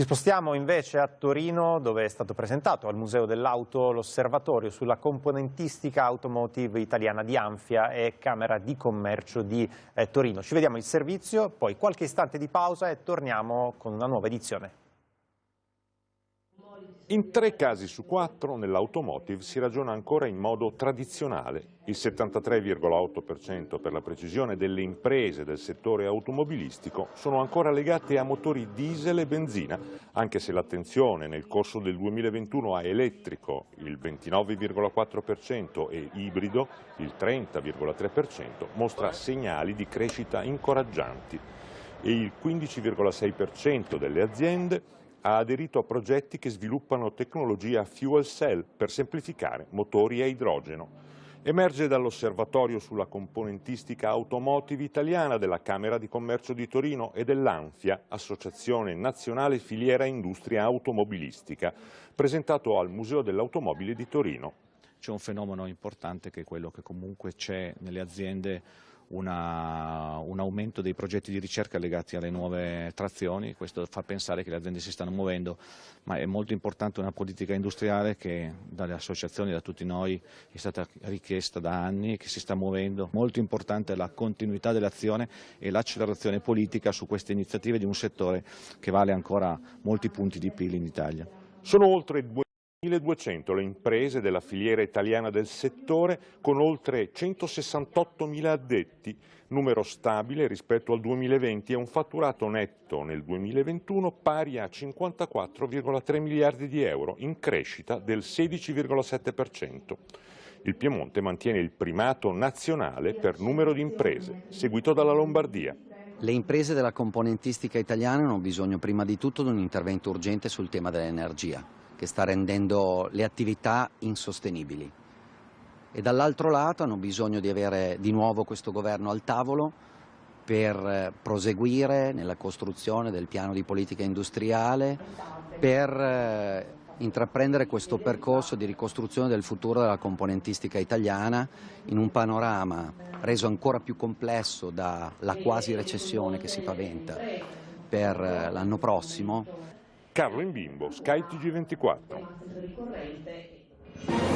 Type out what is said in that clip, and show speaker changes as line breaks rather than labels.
Ci spostiamo invece a Torino dove è stato presentato al Museo dell'Auto l'osservatorio sulla componentistica automotive italiana di Anfia e Camera di Commercio di eh, Torino. Ci vediamo il servizio, poi qualche istante di pausa e torniamo con una nuova edizione.
In tre casi su quattro nell'automotive si ragiona ancora in modo tradizionale. Il 73,8% per la precisione delle imprese del settore automobilistico sono ancora legate a motori diesel e benzina, anche se l'attenzione nel corso del 2021 a elettrico il 29,4% e ibrido il 30,3% mostra segnali di crescita incoraggianti e il 15,6% delle aziende ha aderito a progetti che sviluppano tecnologia fuel cell per semplificare motori a idrogeno. Emerge dall'osservatorio sulla componentistica automotive italiana della Camera di Commercio di Torino e dell'ANFIA, Associazione Nazionale Filiera Industria Automobilistica, presentato al Museo dell'Automobile di Torino.
C'è un fenomeno importante che è quello che comunque c'è nelle aziende una, un aumento dei progetti di ricerca legati alle nuove trazioni, questo fa pensare che le aziende si stanno muovendo, ma è molto importante una politica industriale che dalle associazioni, da tutti noi, è stata richiesta da anni e che si sta muovendo. Molto importante la continuità dell'azione e l'accelerazione politica su queste iniziative di un settore che vale ancora molti punti di PIL in Italia.
Sono oltre 1.200 le imprese della filiera italiana del settore con oltre 168.000 addetti, numero stabile rispetto al 2020 e un fatturato netto nel 2021 pari a 54,3 miliardi di euro, in crescita del 16,7%. Il Piemonte mantiene il primato nazionale per numero di imprese, seguito dalla Lombardia.
Le imprese della componentistica italiana hanno bisogno prima di tutto di un intervento urgente sul tema dell'energia che sta rendendo le attività insostenibili. E dall'altro lato hanno bisogno di avere di nuovo questo governo al tavolo per eh, proseguire nella costruzione del piano di politica industriale, per eh, intraprendere questo percorso di ricostruzione del futuro della componentistica italiana in un panorama reso ancora più complesso dalla quasi recessione che si paventa per eh, l'anno prossimo
Carlo in Bimbo, Sky TG24.